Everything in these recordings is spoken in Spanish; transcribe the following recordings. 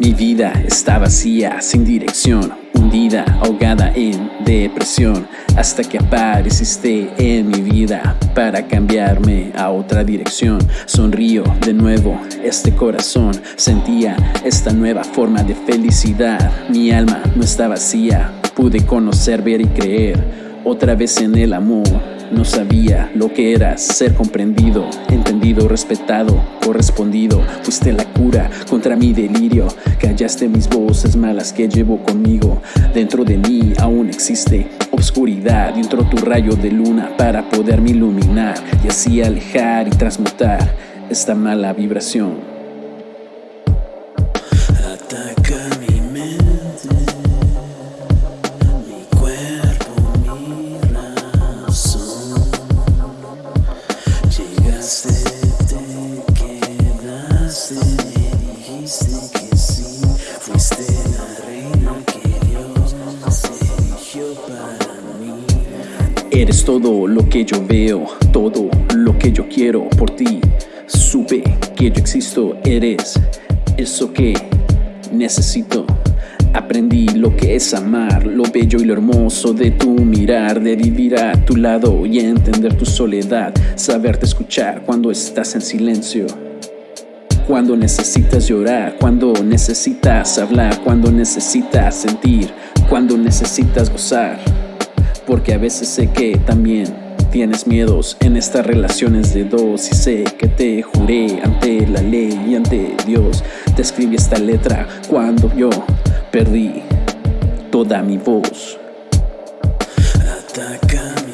Mi vida está vacía, sin dirección, hundida, ahogada en depresión, hasta que apareciste en mi vida para cambiarme a otra dirección. Sonrío de nuevo, este corazón sentía esta nueva forma de felicidad. Mi alma no está vacía, pude conocer, ver y creer otra vez en el amor. No sabía lo que era ser comprendido, entendido, respetado, correspondido. Fuiste la cura contra mi delirio. Callaste mis voces malas que llevo conmigo. Dentro de mí aún existe obscuridad. Dentro tu rayo de luna para poderme iluminar y así alejar y transmutar esta mala vibración. Eres todo lo que yo veo, todo lo que yo quiero por ti. Supe que yo existo, eres eso que necesito. Aprendí lo que es amar, lo bello y lo hermoso de tu mirar, de vivir a tu lado y entender tu soledad, saberte escuchar cuando estás en silencio. Cuando necesitas llorar, cuando necesitas hablar, cuando necesitas sentir, cuando necesitas gozar porque a veces sé que también tienes miedos en estas relaciones de dos y sé que te juré ante la ley y ante Dios. Te escribí esta letra cuando yo perdí toda mi voz. Por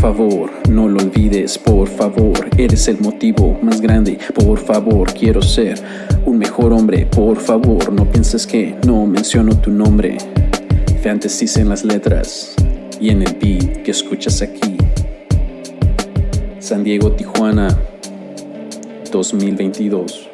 favor, no lo olvides, por favor, eres el motivo más grande. Por favor, quiero ser un mejor hombre. Por favor, no pienses que no menciono tu nombre. Fantasy en las letras y en el beat que escuchas aquí. San Diego, Tijuana, 2022.